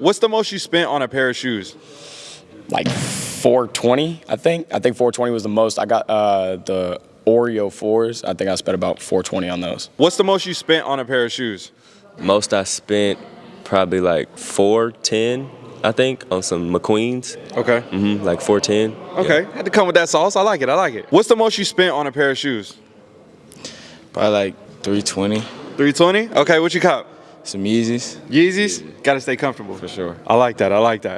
What's the most you spent on a pair of shoes? Like 420, I think. I think 420 was the most. I got uh, the Oreo fours. I think I spent about 420 on those. What's the most you spent on a pair of shoes? Most I spent probably like four ten, I think, on some McQueens. Okay. hmm like four ten. Okay. Had to come with that sauce. I like it. I like it. What's the most you spent on a pair of shoes? Probably like 320. 320? Okay, what you cop? Some Yeezys. Yeezys? Gotta stay comfortable. For sure. I like that. I like that.